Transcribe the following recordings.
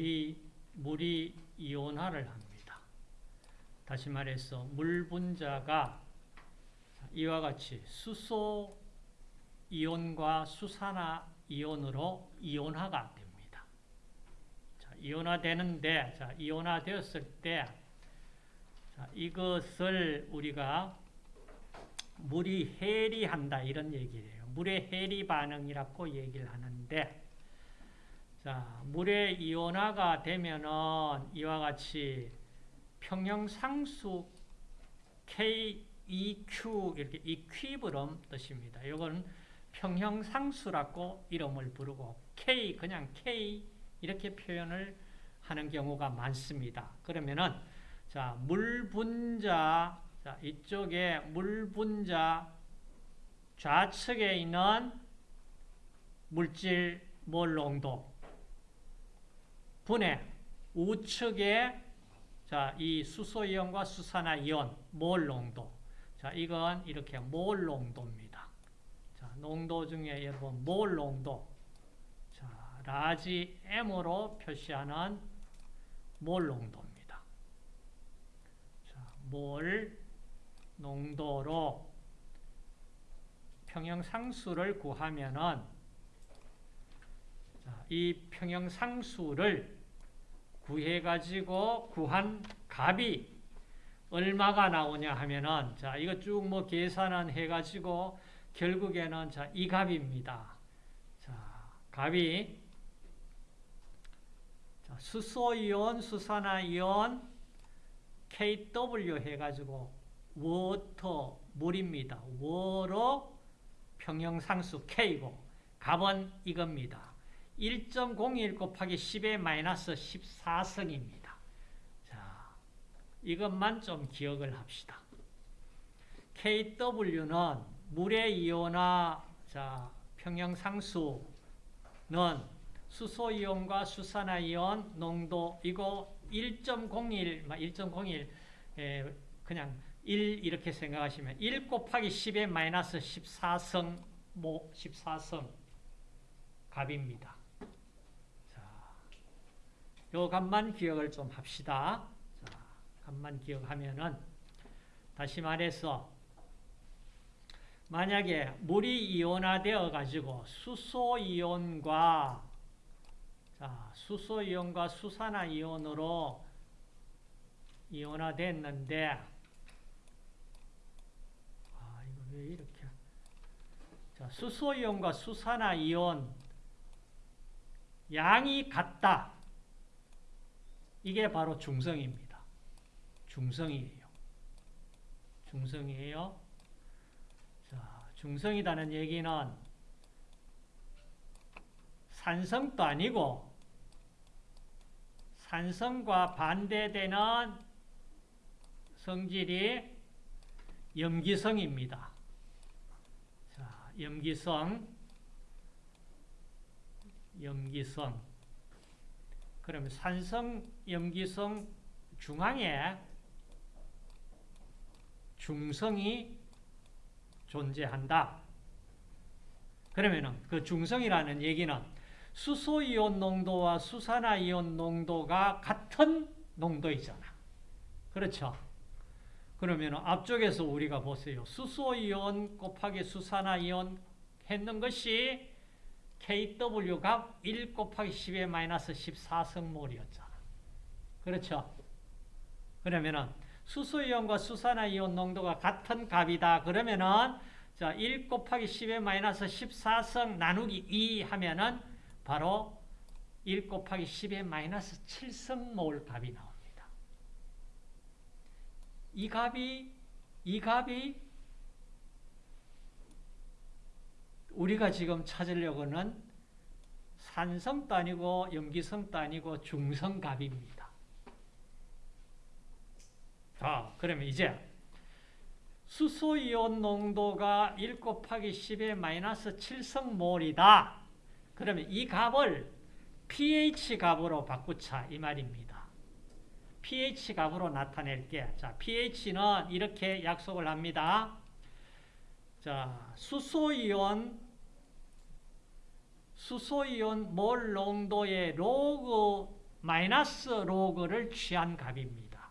물이, 물이 이온화를 합니다. 다시 말해서 물 분자가 이와 같이 수소 이온과 수산화 이온으로 이온화가 됩니다. 자, 이온화 되는데, 자, 이온화 되었을 때, 자, 이것을 우리가 물이 해리한다 이런 얘기를 해요. 물의 해리 반응이라고 얘기를 하는데 자, 물의 이온화가 되면은 이와 같이 평형 상수 KEQ 이렇게 이퀴브럼 뜻입니다. 이건 평형 상수라고 이름을 부르고 K 그냥 K 이렇게 표현을 하는 경우가 많습니다. 그러면은 자, 물 분자 자, 이쪽에 물 분자 좌측에 있는 물질 몰 농도 분의 우측에 자, 이 수소이온과 수산화이온 몰 농도. 자, 이건 이렇게 몰 농도입니다. 자, 농도 중에 여러분 몰 농도. 자, large M으로 표시하는 몰 농도입니다. 자, 몰 농도로 평형상수를 구하면은 자, 이 평형상수를 구해가지고 구한 값이 얼마가 나오냐 하면은 자 이거 쭉 뭐 계산은 해가지고 결국에는 자이 값입니다. 자 값이 자, 수소이온, 수산화이온, KW 해가지고 워터 물입니다. 워로 평형상수 K고 값은 이겁니다. 1.01 곱하기 10의 마이너스 14승입니다. 자, 이것만 좀 기억을 합시다. KW는 물의 이온화 자, 평형상수는 수소이온과 수산화이온 농도이고 1.01, 1.01 그냥 1 이렇게 생각하시면 1 곱하기 10의 마이너스 14성 모 14성 값입니다. 자, 요 값만 기억을 좀 합시다. 자, 값만 기억하면은 다시 말해서 만약에 물이 이온화되어 가지고 수소 이온과 자, 수소 이온과 수산화 이온으로 이온화됐는데 왜 이렇게? 자, 수소 이온과 수산화 이온 양이 같다. 이게 바로 중성입니다. 중성이에요. 중성이에요. 자, 중성이라는 얘기는 산성도 아니고 산성과 반대되는 성질이 염기성입니다. 염기성, 염기성. 그러면 산성, 염기성 중앙에 중성이 존재한다. 그러면 그 중성이라는 얘기는 수소이온 농도와 수산화이온 농도가 같은 농도이잖아. 그렇죠? 그러면 앞쪽에서 우리가 보세요. 수소이온 곱하기 수산화이온 했는 것이 KW가 1 곱하기 10의 마이너스 14성몰이었잖아. 그렇죠? 그러면은 수소이온과 수산화이온 농도가 같은 값이다. 그러면은 자, 1 곱하기 10의 마이너스 14성 나누기 2 하면은 바로 1 곱하기 10의 마이너스 7성몰 값이 나옵니다. 이 값이 이 값이 우리가 지금 찾으려고는 산성도 아니고 염기성도 아니고 중성값입니다. 자, 그러면 이제 수소이온 농도가 1 곱하기 10의 마이너스 7성몰이다. 그러면 이 값을 pH 값으로 바꾸자 이 말입니다. pH 값으로 나타낼게. 자, pH는 이렇게 약속을 합니다. 자, 수소이온 수소이온 몰 농도의 로그 마이너스 로그를 취한 값입니다.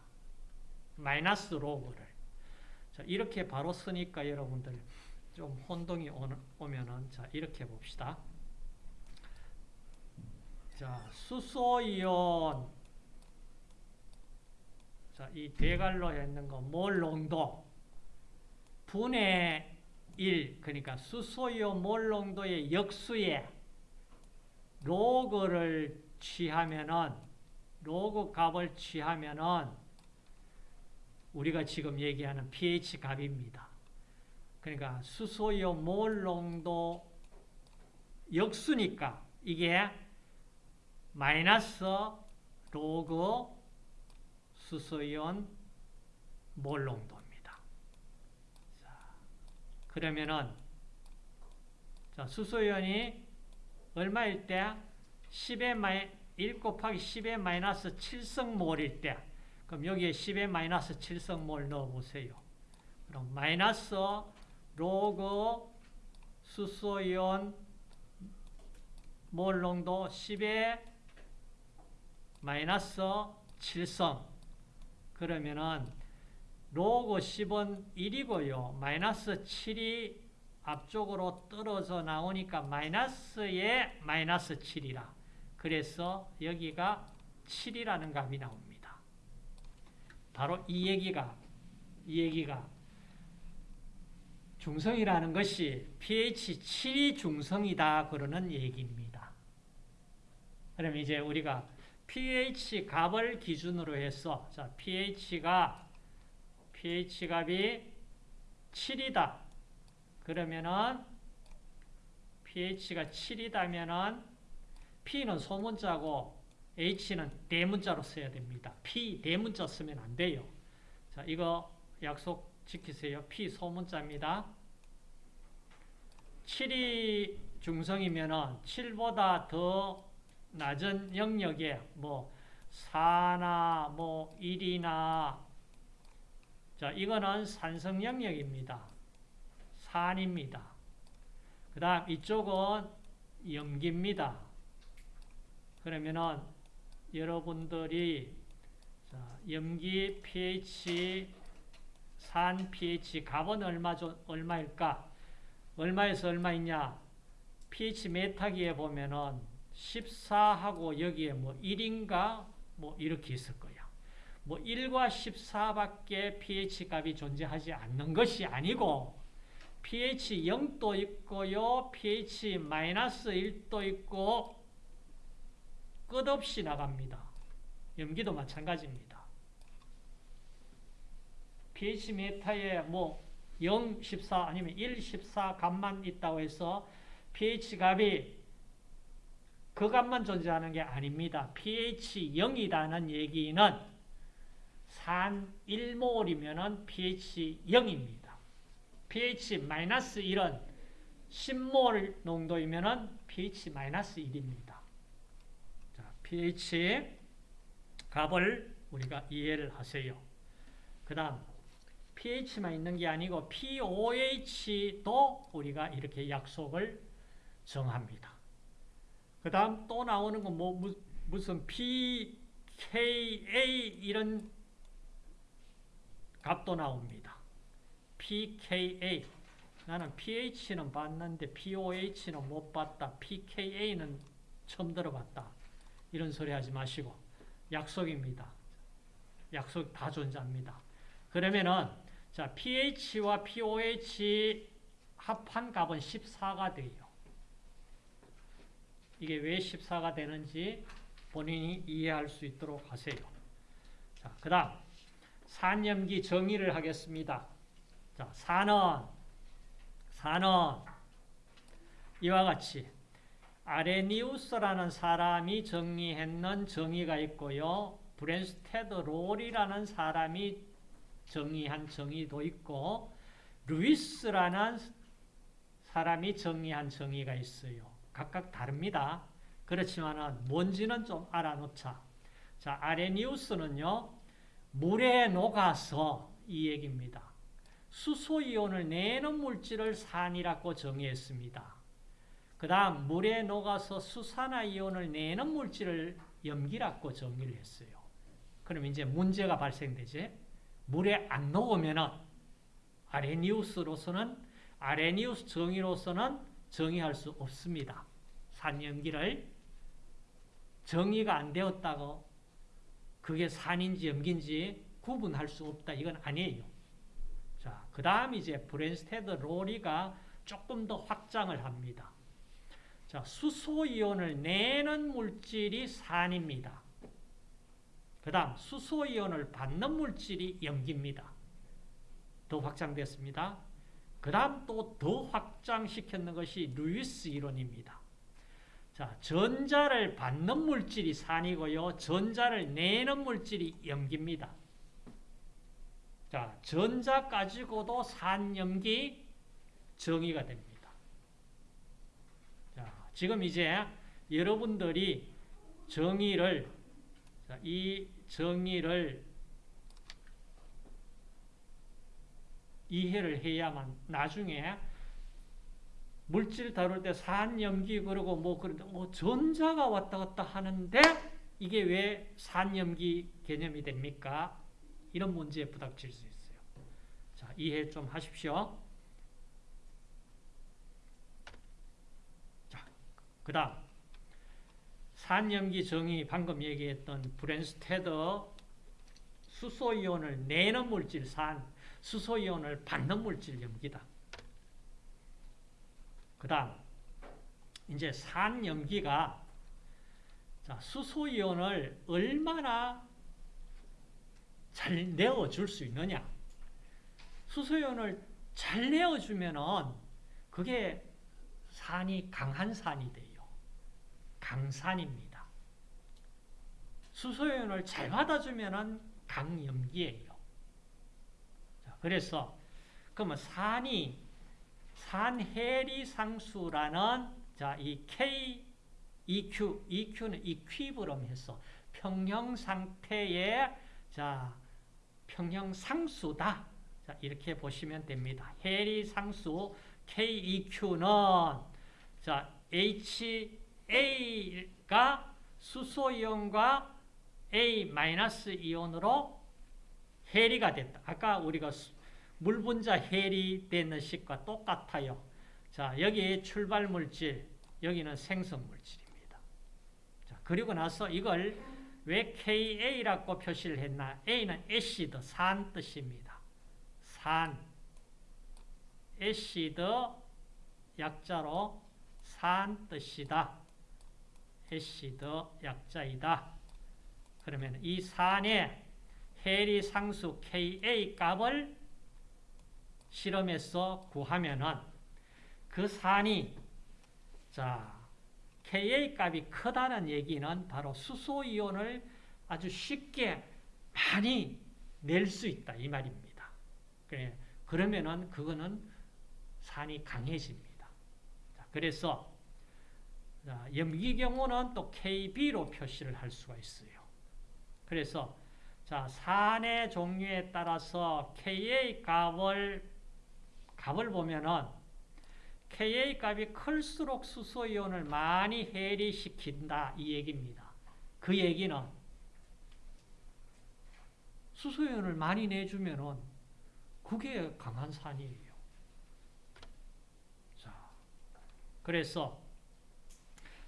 마이너스 로그를. 자, 이렇게 바로 쓰니까 여러분들 좀 혼동이 오면은 자, 이렇게 봅시다. 자, 수소이온 자, 이 대갈로 했는 거 몰 농도 분의 1 그러니까 수소이온 몰농도의 역수에 로그를 취하면은 로그 값을 취하면은 우리가 지금 얘기하는 pH 값입니다. 그러니까 수소이온 몰 농도 역수니까 이게 마이너스 로그 수소이온 몰 농도입니다. 자, 그러면은 자, 수소이온이 얼마일 때 10의 마이 1 곱하기 10의 마이너스 7승 몰일 때 그럼 여기에 10의 마이너스 7승 몰 넣어보세요. 그럼 마이너스 로그 수소이온 몰 농도 10의 마이너스 7성. 그러면은 로그 10은 1이고요. 마이너스 7이 앞쪽으로 떨어져 나오니까 마이너스에 마이너스 7이라. 그래서 여기가 7이라는 값이 나옵니다. 바로 이 얘기가 이 얘기가 중성이라는 것이 pH 7이 중성이다 그러는 얘기입니다. 그럼 이제 우리가 pH 값을 기준으로 해서 자 pH가 pH 값이 7이다. 그러면은 pH가 7이다면은 P는 소문자고 H는 대문자로 써야 됩니다. P 대문자 쓰면 안 돼요. 자, 이거 약속 지키세요. P 소문자입니다. 7이 중성이면은 7보다 더 낮은 영역에 뭐 4나 뭐 1이나 자, 이거는 산성 영역입니다. 산입니다. 그 다음 이쪽은 염기입니다. 그러면은 여러분들이 염기 pH, 산 pH 값은 얼마, 얼마일까? 얼마에서 얼마있냐? pH 메타기에 보면은 14하고 여기에 뭐 1인가? 뭐 이렇게 있을 거야. 뭐 1과 14밖에 pH 값이 존재하지 않는 것이 아니고 pH 0도 있고요. pH 마이너스 1도 있고 끝없이 나갑니다. 염기도 마찬가지입니다. pH 메타에 뭐 0, 14 아니면 1, 14 값만 있다고 해서 pH 값이 그 값만 존재하는 게 아닙니다. pH 0이라는 얘기는 산 1몰이면 pH 0입니다. pH 마이너스 1은 10몰 농도이면 pH 마이너스 1입니다. pH 값을 우리가 이해를 하세요. 그 다음 pH만 있는 게 아니고 pOH도 우리가 이렇게 약속을 정합니다. 그 다음 또 나오는 건 뭐 무슨 pKa 이런 값도 나옵니다. pKa 나는 pH는 봤는데 pOH는 못 봤다. pKa는 처음 들어봤다. 이런 소리 하지 마시고 약속입니다. 약속 다 존재합니다. 그러면은 자 pH와 pOH 합한 값은 14가 돼요. 이게 왜 14가 되는지 본인이 이해할 수 있도록 하세요. 자, 그 다음 산염기 정의를 하겠습니다. 자, 산은 산은 이와 같이 아레니우스라는 사람이 정의했는 정의가 있고요. 브뢴스테드 로리라는 사람이 정의한 정의도 있고 루이스라는 사람이 정의한 정의가 있어요. 각각 다릅니다. 그렇지만 뭔지는 좀 알아놓자. 자, 아레니우스는요. 물에 녹아서 이 얘기입니다. 수소이온을 내는 물질을 산이라고 정의했습니다. 그 다음 물에 녹아서 수산화이온을 내는 물질을 염기라고 정의를 했어요. 그럼 이제 문제가 발생되지. 물에 안 녹으면은 아레니우스로서는 아레니우스 정의로서는 정의할 수 없습니다. 산염기를 정의가 안 되었다고 그게 산인지 염기인지 구분할 수 없다. 이건 아니에요. 자, 그 다음 이제 브랜스테드 로리가 조금 더 확장을 합니다. 자, 수소이온을 내는 물질이 산입니다. 그 다음 수소이온을 받는 물질이 염기입니다. 더 확장됐습니다. 그 다음 또 더 확장시켰는 것이 루이스 이론입니다. 자, 전자를 받는 물질이 산이고요. 전자를 내는 물질이 염기입니다. 자, 전자 가지고도 산 염기 정의가 됩니다. 자, 지금 이제 여러분들이 정의를 자, 이 정의를 이해를 해야만 나중에 물질 다룰 때 산염기 그러고 뭐 그런데 뭐 전자가 왔다 갔다 하는데 이게 왜 산염기 개념이 됩니까? 이런 문제에 부닥칠 수 있어요. 자, 이해 좀 하십시오. 자, 그 다음 산염기 정의 방금 얘기했던 브랜스테더 수소이온을 내는 물질 산, 수소이온을 받는 물질 염기다. 그 다음 이제 산염기가 자, 수소이온을 얼마나 잘 내어줄 수 있느냐 수소이온을 잘 내어주면은 그게 산이 강한 산이 돼요. 강산입니다. 수소이온을 잘 받아주면은 강염기예요. 자, 그래서 그러면 산이 산해리상수라는 자, 이 K, EQ, EQ는 이퀴브럼 해서 평형 상태의 자, 평형 상수다. 자, 이렇게 보시면 됩니다. 해리 상수 KEQ는 자, HA가 수소 이온과 A-이온으로 해리가 됐다. 아까 우리가 물 분자 해리 되는 식과 똑같아요. 자, 여기 출발 물질, 여기는 생성 물질입니다. 자, 그리고 나서 이걸 왜 KA라고 표시를 했나? A는 애시드, 산 뜻입니다. 산, 애시드 약자로 산 뜻이다. 애시드 약자이다. 그러면 이 산의 해리 상수 Ka 값을 실험해서 구하면은 그 산이 자 Ka 값이 크다는 얘기는 바로 수소이온을 아주 쉽게 많이 낼 수 있다 이 말입니다. 그러면은 그거는 산이 강해집니다. 그래서 염기 경우는 또 KB로 표시를 할 수가 있어요. 그래서 자 산의 종류에 따라서 Ka 값을 값을 보면은 Ka 값이 클수록 수소이온을 많이 해리시킨다 이 얘기입니다. 그 얘기는 수소이온을 많이 내주면은 그게 강한 산이에요. 자, 그래서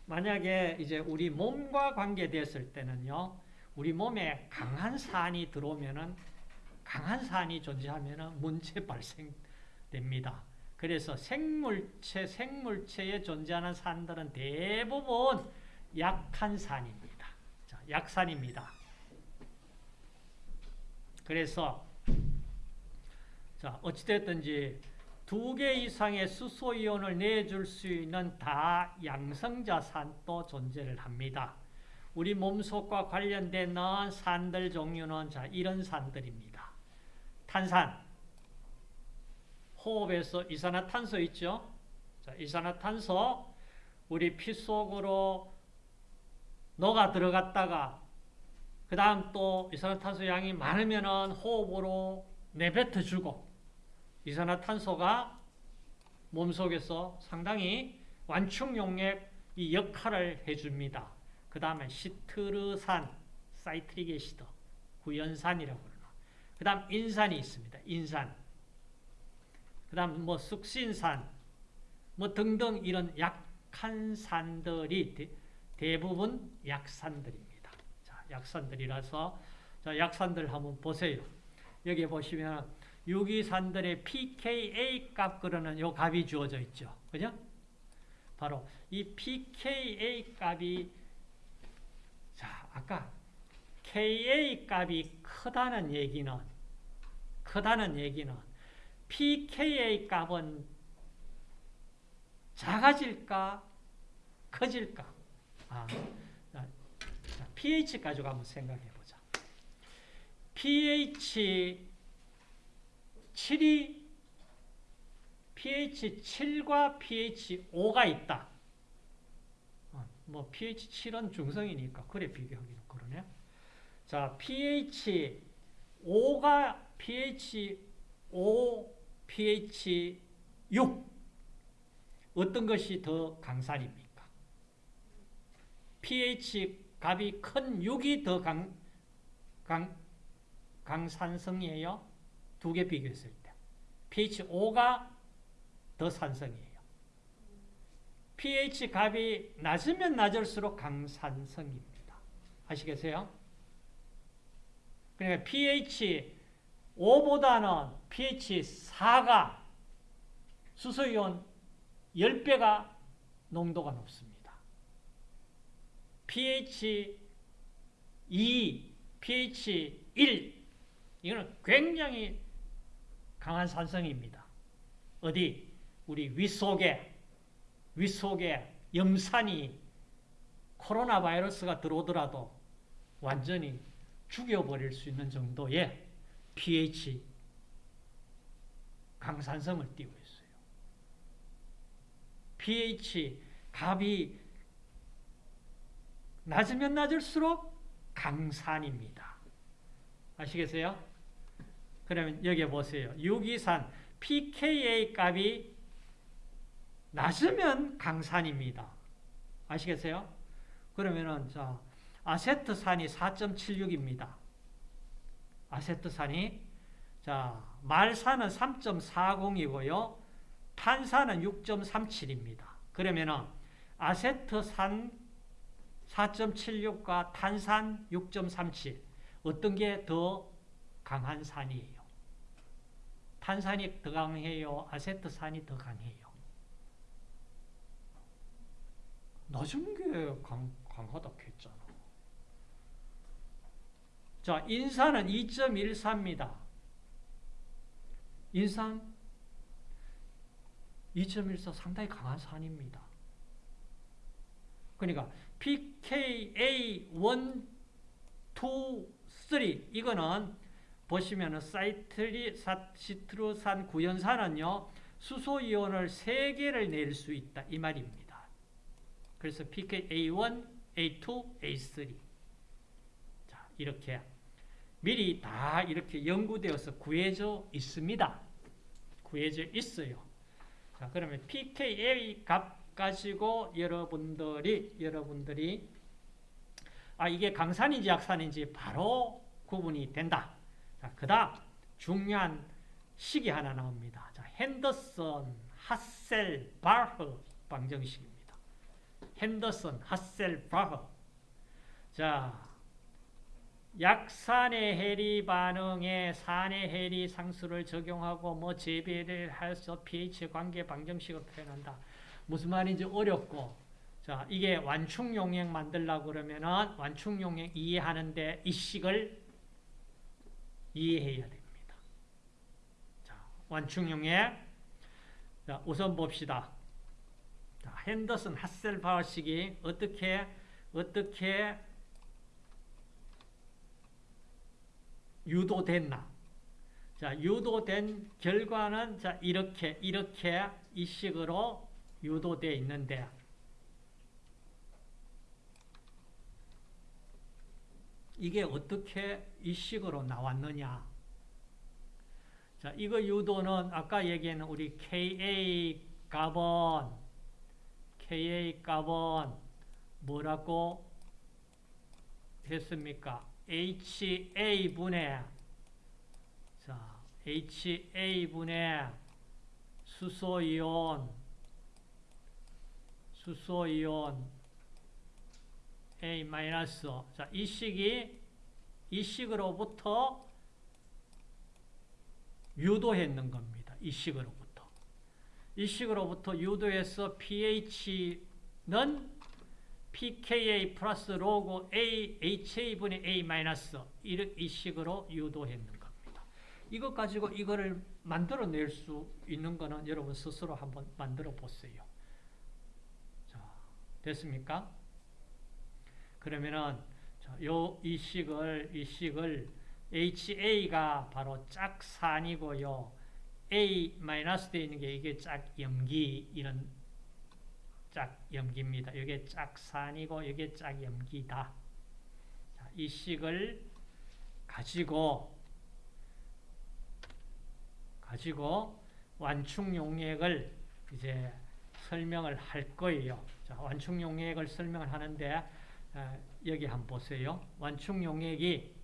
만약에 이제 우리 몸과 관계됐을 때는요, 우리 몸에 강한 산이 들어오면은 강한 산이 존재하면은 문제 발생 됩니다. 그래서 생물체, 생물체에 존재하는 산들은 대부분 약한 산입니다. 자, 약산입니다. 그래서 자, 어찌됐든지 두 개 이상의 수소이온을 내줄 수 있는 다양성자 산도 존재를 합니다. 우리 몸속과 관련된 산들 종류는 자, 이런 산들입니다. 탄산, 호흡에서 이산화탄소 있죠? 자, 이산화탄소 우리 피 속으로 녹아 들어갔다가 그 다음 또 이산화탄소 양이 많으면 호흡으로 내뱉어 주고 이산화탄소가 몸속에서 상당히 완충용의 이 역할을 해줍니다. 그 다음에 시트르산, citric acid, 구연산이라고 그러나. 그 다음 인산이 있습니다. 인산. 그 다음 뭐 숙신산, 뭐 등등 이런 약한 산들이 대, 부분 약산들입니다. 자, 약산들이라서 자, 약산들 한번 보세요. 여기 보시면 유기산들의 pKa 값 그러는 요 값이 주어져 있죠. 그죠? 바로 이 pKa 값이 자, 아까 Ka 값이 크다는 얘기는 크다는 얘기는 pKa 값은 작아질까 커질까? 아, 자, pH 가지고 한번 생각해 보자. pH 7이 pH 7과 pH 5가 있다. 어, 뭐 pH 7은 중성이니까 그래 비교하기는 그러네. 자, pH 5가 pH 5, pH 6 어떤 것이 더 강산입니까? pH 값이 큰 6이 더 강, 강, 강산성이에요. 두 개 비교했을 때. pH 5가 더 산성이에요. pH 값이 낮으면 낮을수록 강산성입니다. 아시겠어요? 그러니까 pH 5보다는 pH 4가 수소이온 10배가 농도가 높습니다. pH 2, pH 1 이거는 굉장히 강한 산성입니다. 어디? 우리 윗속에 윗속에 염산이 코로나 바이러스가 들어오더라도 완전히 죽여버릴 수 있는 정도의 pH 강산성을 띄고 있어요. pH 값이 낮으면 낮을수록 강산입니다. 아시겠어요? 그러면 여기 보세요. 유기산 pKa 값이 낮으면 강산입니다. 아시겠어요? 그러면은 자 아세트산이 4.76입니다. 아세트산이 자 말산은 3.40이고요. 탄산은 6.37입니다. 그러면은 아세트산 4.76과 탄산 6.37 어떤 게 더 강한 산이에요? 탄산이 더 강해요? 아세트산이 더 강해요? 낮은 게 강, 강하다 했잖아. 자, 인산은 2.14입니다. 인산 2.14 상당히 강한 산입니다. 그러니까 pKa 1, 2, 3 이거는 보시면은 사이트리 시트루산 구연산은요 수소 이온을 3개를 낼 수 있다 이 말입니다. 그래서 pKa1, A2, A3 자 이렇게 미리 다 이렇게 연구되어서 구해져 있습니다. 구해져 있어요. 자 그러면 pKa 값 가지고 여러분들이 여러분들이 아 이게 강산인지 약산인지 바로 구분이 된다. 자, 그 다음 중요한 식이 하나 나옵니다. 자, 핸더슨, 하셀, 바흐 방정식입니다. 핸더슨, 하셀, 바흐 자, 약산의 해리 반응에 산의 해리 상수를 적용하고 뭐 재배를 해서 pH 관계 방정식을 표현한다. 무슨 말인지 어렵고 자, 이게 완충용액 만들려고 그러면은 완충용액 이해하는데 이 식을 이해해야 됩니다. 자, 완충용액. 자, 우선 봅시다. 자, 핸더슨 하셀바우식이 어떻게 어떻게 유도됐나? 자, 유도된 결과는 자, 이렇게 이렇게 이 식으로 유도되어 있는데 이게 어떻게 이 식으로 나왔느냐? 자, 이거 유도는 아까 얘기한 우리 Ka 값은 Ka 값은 뭐라고 했습니까? HA분의 자, HA분의 수소이온 수소이온 A 자, 이 식이 이 식으로부터 유도했는 겁니다. 이 식으로부터. 이 식으로부터 유도해서 pH는 pKa 플러스 로그 A, HA분의 A 마이너스 이 식으로 유도했는 겁니다. 이것 가지고 이거를 만들어낼 수 있는 거는 여러분 스스로 한번 만들어 보세요. 자, 됐습니까? 그러면은 요 이 식을 이 식을 HA가 바로 짝산이고요. A 마이너스 되어 있는 게 이게 짝염기 이런 짝염기입니다. 이게 짝산이고 이게 짝염기다. 자, 이 식을 가지고 가지고 완충 용액을 이제 설명을 할 거예요. 자, 완충 용액을 설명을 하는데 어, 여기 한번 보세요. 완충 용액이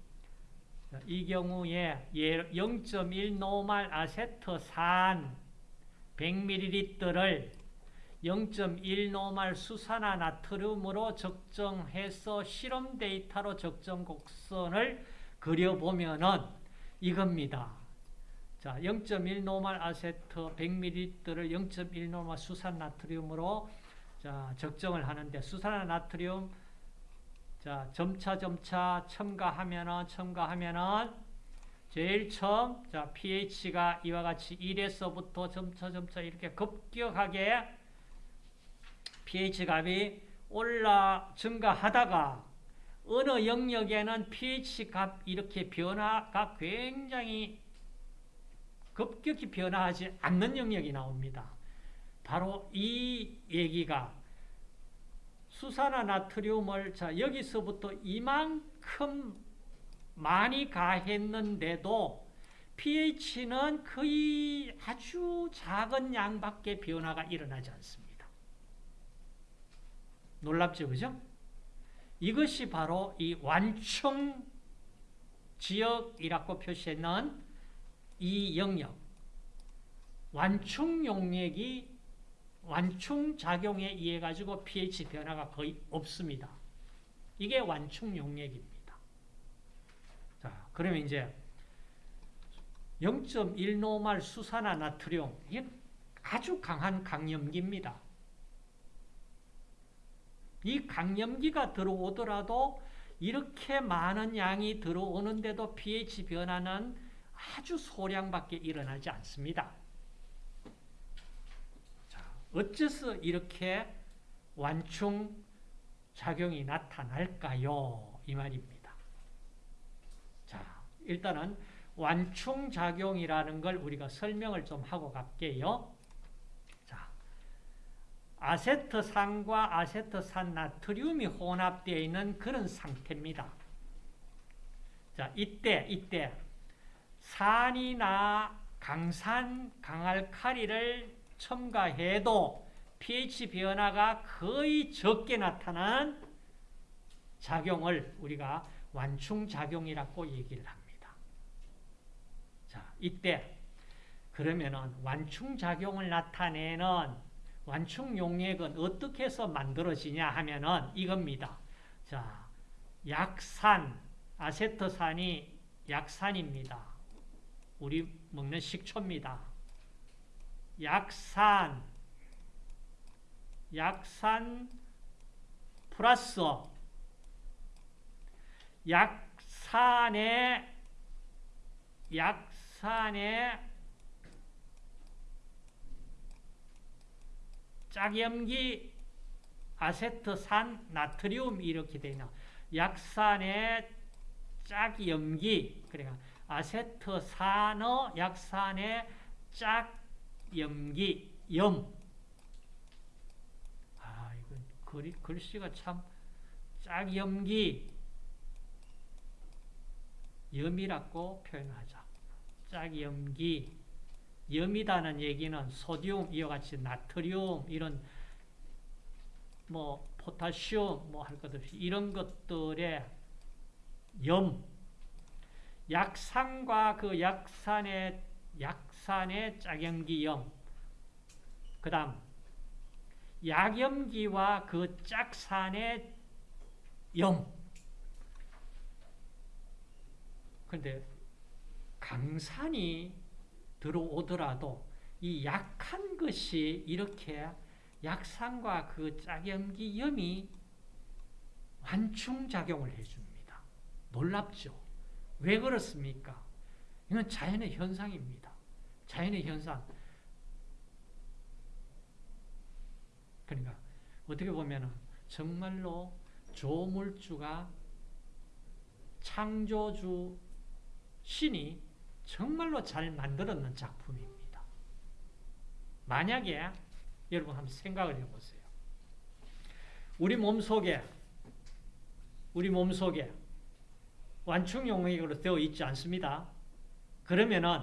이 경우에 0.1 노말 아세트산 100ml를 0.1 노말 수산화 나트륨으로 적정해서 실험 데이터로 적정 곡선을 그려보면은 이겁니다. 자, 0.1 노말 아세트 100ml를 0.1 노말 수산 나트륨으로 자, 적정을 하는데 수산화 나트륨 자, 점차 점차 첨가하면은 첨가하면은 제일 처음 자, pH가 이와 같이 1에서부터 점차 점차 이렇게 급격하게 pH 값이 올라 증가하다가 어느 영역에는 pH 값 이렇게 변화가 굉장히 급격히 변화하지 않는 영역이 나옵니다. 바로 이 얘기가 수산화 나트륨을 자 여기서부터 이만큼 많이 가했는데도 pH는 거의 아주 작은 양밖에 변화가 일어나지 않습니다. 놀랍죠, 그죠? 이것이 바로 이 완충 지역이라고 표시했는 이 영역, 완충 용액이 완충 작용에 의해 가지고 pH 변화가 거의 없습니다. 이게 완충 용액입니다. 자, 그러면 이제 0.1노말 수산화 나트륨 이게 아주 강한 강염기입니다. 이 강염기가 들어오더라도 이렇게 많은 양이 들어오는데도 pH 변화는 아주 소량밖에 일어나지 않습니다. 어째서 이렇게 완충 작용이 나타날까요? 이 말입니다. 자, 일단은 완충 작용이라는 걸 우리가 설명을 좀 하고 갈게요. 자, 아세트산과 아세트산 나트륨이 혼합되어 있는 그런 상태입니다. 자, 이때 이때 산이나 강산, 강알칼리를 첨가해도 pH 변화가 거의 적게 나타나는 작용을 우리가 완충작용이라고 얘기를 합니다. 자, 이때 그러면은 완충작용을 나타내는 완충 용액은 어떻게 해서 만들어지냐 하면은 이겁니다. 자, 약산, 아세트산이 약산입니다. 우리 먹는 식초입니다. 약산, 약산 플러스 약산의 약산의 짝염기 아세트산 나트륨 이렇게 되나? 약산의 짝염기. 그러니까 아세트산의 약산의 짝 염기, 염. 아, 이거 글, 글씨가 참 짝염기, 염이라고 표현하자. 짝염기, 염이다는 얘기는 소디움, 이와 같이 나트륨, 이런 뭐 포타시움, 뭐 할 것 없이 이런 것들의 염, 약산과 그 약산의 약산의 짝염기염, 그 다음 약염기와 그 짝산의 염. 근데 강산이 들어오더라도 이 약한 것이 이렇게 약산과 그 짝염기 염이 환충작용을 해줍니다. 놀랍죠? 왜 그렇습니까? 이건 자연의 현상입니다. 자연의 현상. 그러니까 어떻게 보면 정말로 조물주가 창조주 신이 정말로 잘 만들었는 작품입니다. 만약에 여러분 한번 생각을 해보세요. 우리 몸속에 우리 몸속에 완충용액으로 되어 있지 않습니다. 그러면은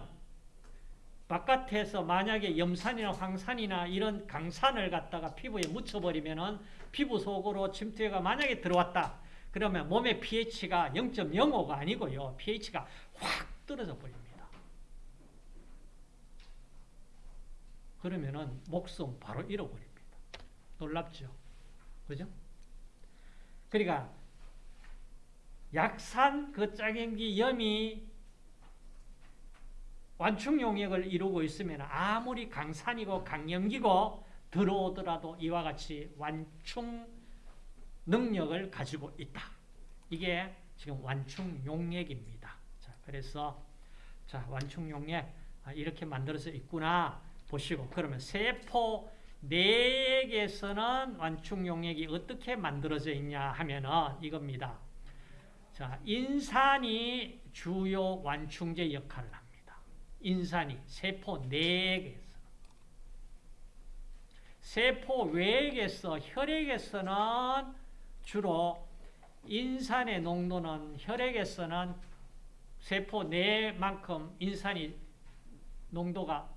바깥에서 만약에 염산이나 황산이나 이런 강산을 갖다가 피부에 묻혀버리면은 피부 속으로 침투해가 만약에 들어왔다. 그러면 몸의 pH가 0.05가 아니고요. pH가 확 떨어져 버립니다. 그러면은 목숨 바로 잃어버립니다. 놀랍죠? 그죠? 그러니까 약산 그 짝연기 염이 완충 용액을 이루고 있으면 아무리 강산이고 강염기고 들어오더라도 이와 같이 완충 능력을 가지고 있다. 이게 지금 완충 용액입니다. 자, 그래서 자, 완충 용액 아, 이렇게 만들어서 있구나 보시고 그러면 세포 내액에서는 완충 용액이 어떻게 만들어져 있냐 하면은 이겁니다. 자, 인산이 주요 완충제 역할을 합니다. 인산이 세포 내액에서 세포 외액에서 혈액에서는 주로 인산의 농도는 혈액에서는 세포 내만큼 인산이 농도가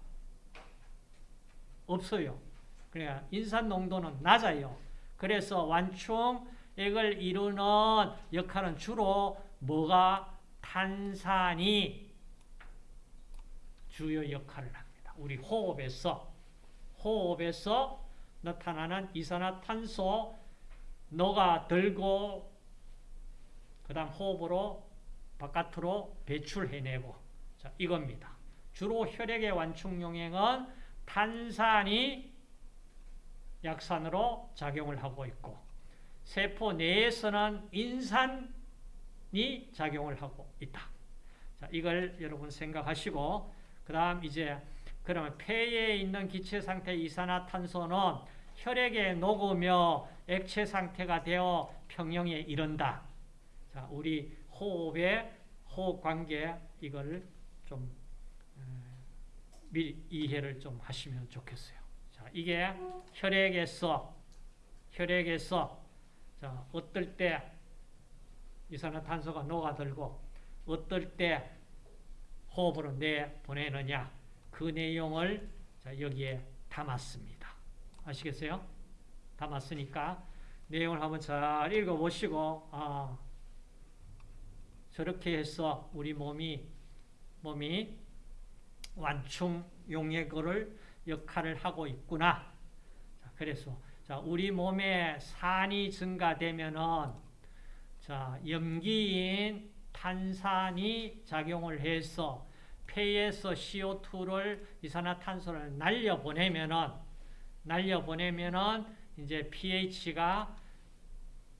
없어요. 그러니까 인산 농도는 낮아요. 그래서 완충액을 이루는 역할은 주로 뭐가 탄산이 주요 역할을 합니다. 우리 호흡에서 호흡에서 나타나는 이산화탄소 녹아 들고 그 다음 호흡으로 바깥으로 배출해내고 자 이겁니다. 주로 혈액의 완충 용액은 탄산이 약산으로 작용을 하고 있고 세포 내에서는 인산이 작용을 하고 있다. 자, 이걸 여러분 생각하시고 그 다음 이제 그러면 폐에 있는 기체 상태 이산화탄소는 혈액에 녹으며 액체 상태가 되어 평형에 이른다. 자, 우리 호흡의 호흡 관계 이걸 좀 미리 이해를 좀 하시면 좋겠어요. 자, 이게 혈액에서 혈액에서 자, 어떨 때 이산화탄소가 녹아들고 어떨 때 호흡으로 내보내느냐 그 내용을 자, 여기에 담았습니다. 아시겠어요? 담았으니까 내용을 한번 잘 읽어보시고 아, 저렇게 해서 우리 몸이 몸이 완충 용액을 역할을 하고 있구나. 자, 그래서 자, 우리 몸에 산이 증가되면은 자, 염기인 탄산이 작용을 해서 폐에서 CO2를 이산화탄소를 날려 보내면은 날려 보내면은 이제 pH가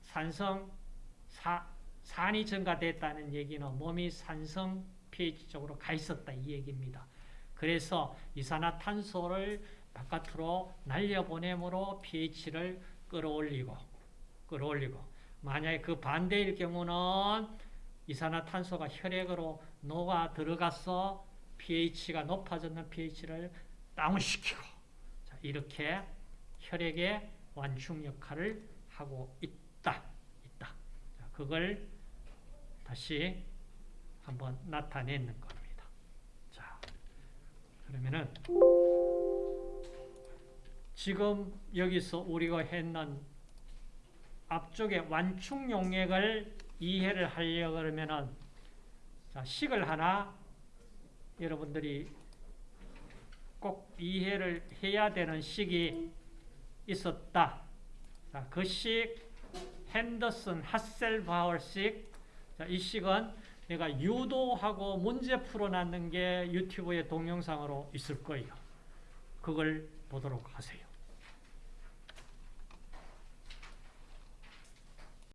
산성 사, 산이 증가됐다는 얘기는 몸이 산성 pH 쪽으로 가 있었다 이 얘기입니다. 그래서 이산화탄소를 바깥으로 날려보내므로 pH를 끌어올리고 끌어올리고 만약에 그 반대일 경우는 이산화탄소가 혈액으로 녹아 들어가서 pH가 높아졌는 pH를 다운시키고 자, 이렇게 혈액의 완충 역할을 하고 있다. 있다. 자, 그걸 다시 한번 나타내는. 자, 그러면은 지금 여기서 우리가 했는 앞쪽에 완충 용액을 이해를 하려고 그러면은 자, 식을 하나 여러분들이 꼭 이해를 해야 되는 식이 있었다. 자, 그 식, 핸더슨 하셀바우어식. 자, 이 식은 내가 유도하고 문제 풀어놨는 게 유튜브에 동영상으로 있을 거예요. 그걸 보도록 하세요.